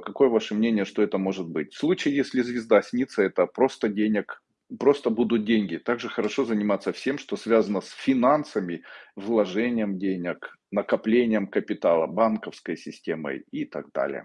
какое ваше мнение, что это может быть? В случае, если звезда снится, это просто денег, просто будут деньги. Также хорошо заниматься всем, что связано с финансами, вложением денег, накоплением капитала, банковской системой и так далее.